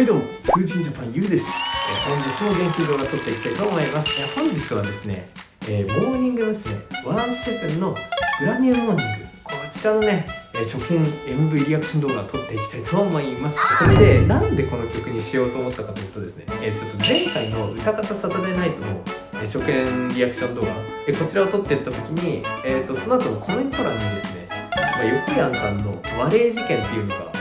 はいどうも、風神ジャパンゆうです。えー本日も元気動画撮っていきたいと思います？えー本日はですね、えーモーニング娘。ワンステップンのグラニューモーニング、こちらのね、えー初見 MV リアクション動画を撮っていきたいと思います。それで、なんでこの曲にしようと思ったかというとですね、えーちょっと前回の歌方サタデーナイトのえー初見リアクション動画、えこちらを撮っていった時に、えー、とその後のコメント欄にですね、まあ、横山さんの和霊事件っていうのが、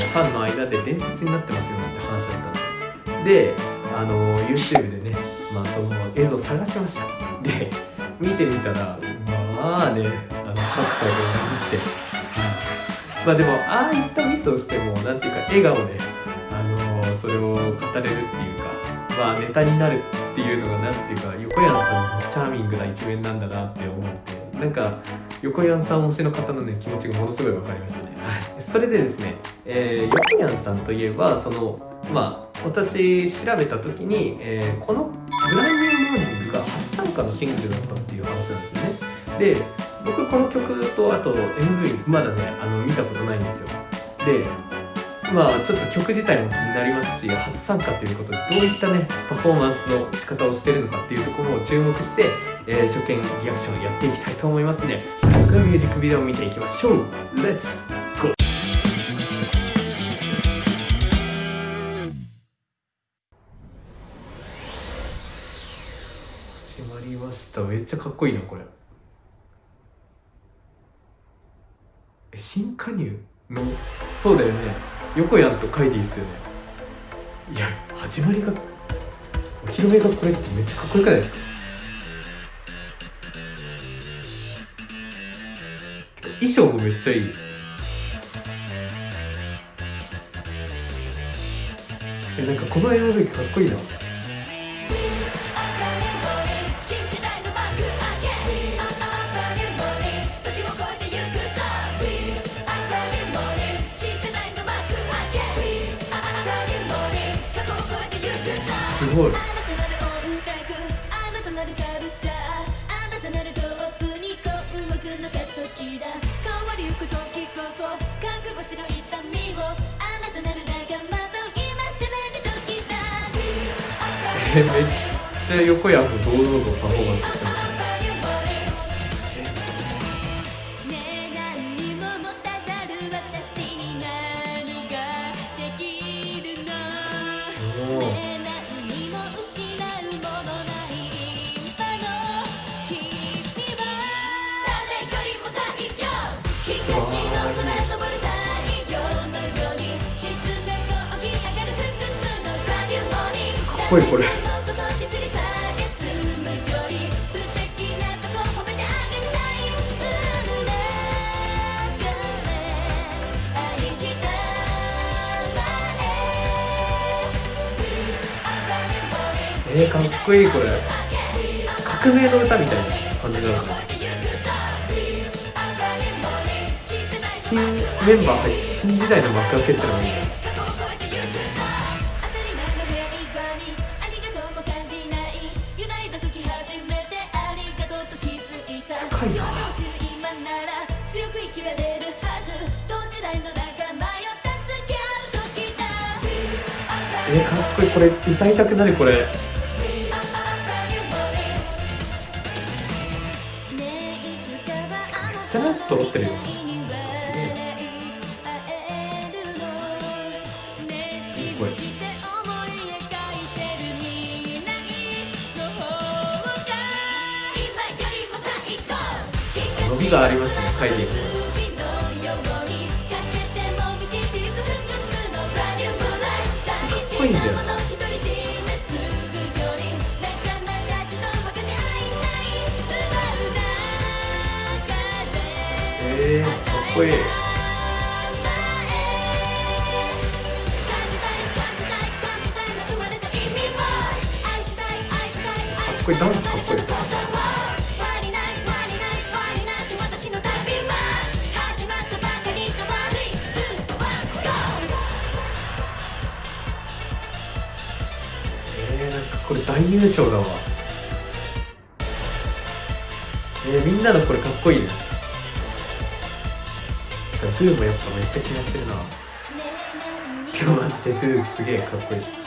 ファンの間で伝説になってますよなんて話だったんです。であの YouTube でね、まあ、その映像探しました。で見てみたらまあねあのカッターがありまして、まあでもああいったミスをしてもなんていうか笑顔であのそれを語れるっていうかまあネタになるっていうのがなんていうか横山さんのチャーミングな一面なんだなって思ってなんか横山さん推しの方のね気持ちがものすごい分かりましたね、それでですね、えー、横山さんといえばそのまあ私調べた時に、えーこの「ブランニューモーニング」が初参加のシングルだったっていう話なんですよね。で僕この曲とあと MV まだねあの見たことないんですよ。でまあちょっと曲自体も気になりますし初参加ということでどういったねパフォーマンスの仕方をしてるのかっていうところを注目して、えー初見リアクションやっていきたいと思いますので早速ミュージックビデオを見ていきましょう。レッツ。ちゃかっこいいなこれ。え新加入の？そうだよね。横やんとカイディっすよね。いや始まりがお披露目がこれってめっちゃかっこよくない？ですか衣装もめっちゃいい。えなんかこの MV かっこいいな。る時だ。えめっちゃ横やんも堂々とパフォーマンス運命愛したえー、かっこいいこれ。革命の歌みたいな感じな。新メンバー入って新時代の幕開けってのがいいね。深いな強く生きられるはず同時代の仲間よ助け合う時だえー、かっこいい。これ歌いたくなるこれ。チャンス揃ってるよがありますねカイディかっこいいんだよ。えー、かっこいい。かっこいい。ダンスかっこいいこれ大優勝だわ。えー、みんなのこれかっこいいね。グーもやっぱめっちゃ気になってるな。今日マジでグーすげえかっこいい。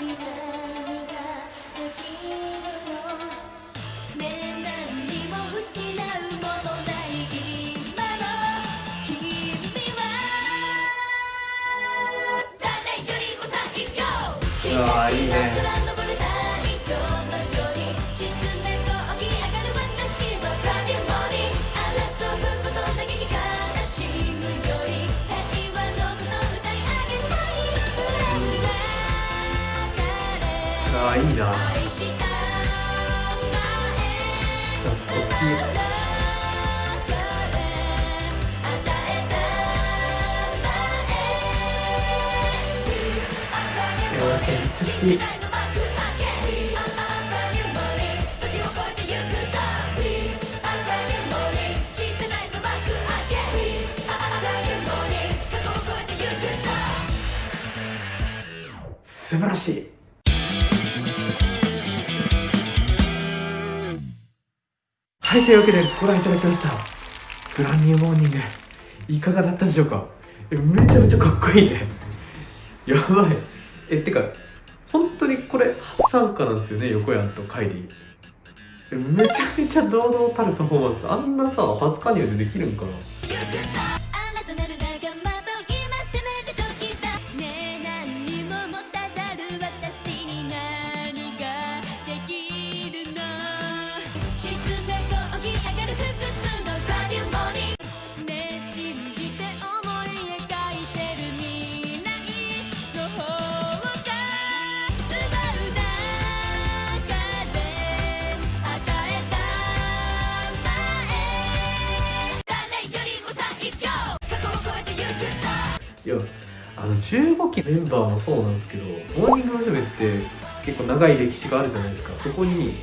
素晴らしい。はいというわけでご覧いただきました。ブランニューモーニングいかがだったでしょうか？めちゃめちゃかっこいいね。やばい。えってか本当にこれ初参加なんですよね横山とカイリー。めちゃめちゃ堂々たるパフォーマンス。あんなさ初加入でできるんかな。15期メンバーもそうなんですけどモーニング娘。って結構長い歴史があるじゃないですか。そこに、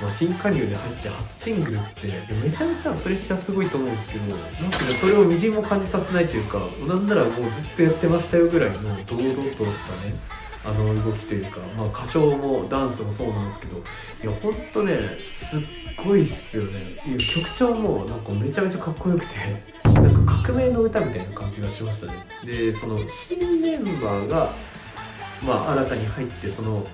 まあ、新加入で入って初シングルってめちゃめちゃプレッシャーすごいと思うんですけどなんかそれをみじんも感じさせないというかなんならもうずっとやってましたよぐらいの堂々としたねあの動きというか、まあ、歌唱もダンスもそうなんですけどいやほんとねすっごいっすよね。曲調もなんかめちゃめちゃかっこよくて。革命の歌みたいな感じがしましたね。でその新メンバーがまあ新たに入ってその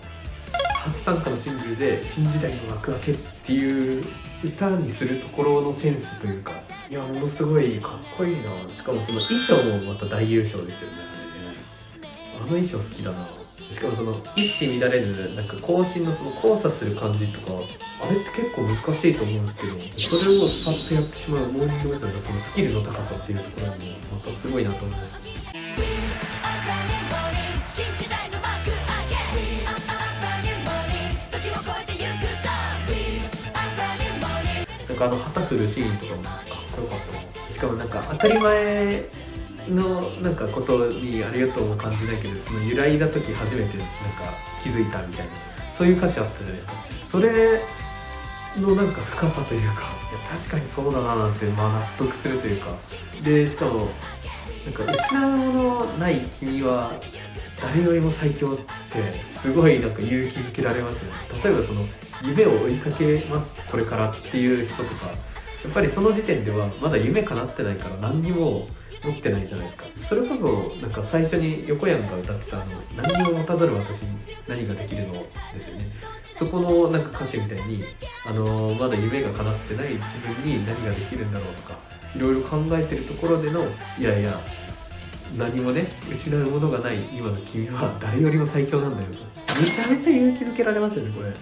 初参加のシングルで「新時代の幕開け」っていう歌にするところのセンスというかいやものすごいかっこいいな。しかもその衣装もまた大優勝ですよね。あれね。あの衣装好きだなしかもその一糸乱れぬなんか更新のその交差する感じとかあれって結構難しいと思うんですけどそれをスパッとやってしまうモーニング娘。のそのスキルの高さっていうところもまたすごいなと思いましたなんかあの旗振るシーンとかもかっこよかったしかもなんか当たり前のなんかことにありがとうも感じないけどその揺らいだ時初めてなんか気づいたみたいなそういう歌詞あったじゃないですか。それのなんか深さというかいや確かにそうだななんてまあ納得するというかでしかもなんか失うものない君は誰よりも最強ってすごいなんか勇気づけられますね例えばその夢を追いかけますこれからっていう人とかやっぱりその時点ではまだ夢叶ってないから何にも持ってないじゃないですか。それこそなんか最初に横山が歌ってたあの「何にも持たざる私に何ができるの?」ですよね。そこのなんか歌詞みたいにあのまだ夢が叶ってない自分に何ができるんだろうとかいろいろ考えてるところでのいやいや何もね失うものがない今の君は誰よりも最強なんだよと。めちゃめちゃ勇気づけられますよねこれ。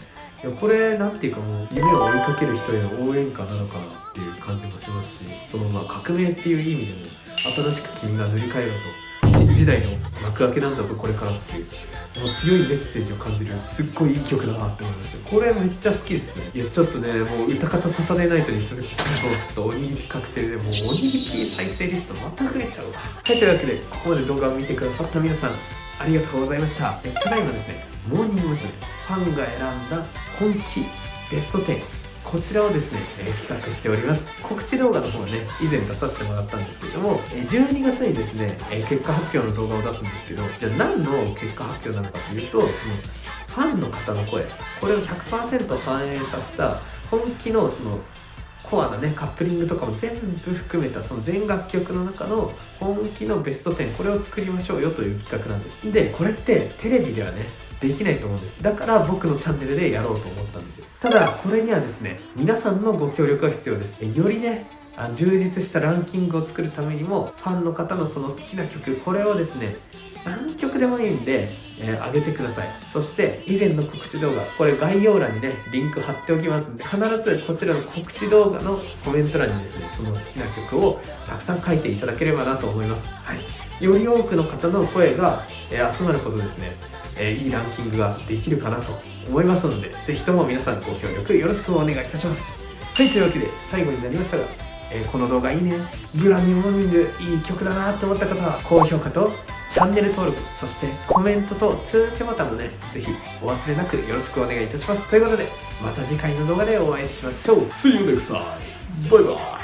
いやこれなんていうかもう夢を追いかける人への応援歌なのかなっていう感じもしますしそのまあ革命っていう意味でも新しく君が塗り替えろと新時代の幕開けなんだぞこれからっていうもう強いメッセージを感じるすっごいいい曲だなって思いました。これめっちゃ好きですね。いやちょっとねもう歌方サタデーナイトに続きもちょっとおにぎり確定でもうおにぎり再生リストまた増えちゃうわ。はいというわけでここまで動画を見てくださった皆さんありがとうございました。えただいまですね。モーニング娘。ファンが選んだ今季ベスト10こちらをですね、えー企画しております告知動画の方はね以前出させてもらったんですけどもえー12月にですね、えー結果発表の動画を出すんですけどじゃあ何の結果発表なのかというとそのファンの方の声これを100%反映させた本気のそのコアなねカップリングとかも全部含めたその全楽曲の中の本気のベスト10これを作りましょうよという企画なんですでこれってテレビではねできないと思うんです。だから僕のチャンネルでやろうと思ったんですよ。ただこれにはですね皆さんのご協力が必要です。よりねあ充実したランキングを作るためにもファンの方のその好きな曲これをですね何曲でもいいんで、えー、上げてください。そして以前の告知動画これ概要欄にねリンク貼っておきますんで必ずこちらの告知動画のコメント欄にですねその好きな曲をたくさん書いていただければなと思います、はい、より多くの方の声が、えー、集まることですね、えー、いいランキングができるかなと思いますのでぜひとも皆さんご協力よろしくお願いいたします。はいというわけで最後になりましたがえー、この動画いいねグラミーモーニングいい曲だなって思った方は高評価とチャンネル登録そしてコメントと通知ボタンもねぜひお忘れなくよろしくお願いいたします。ということでまた次回の動画でお会いしましょう。See you next time! バイバイ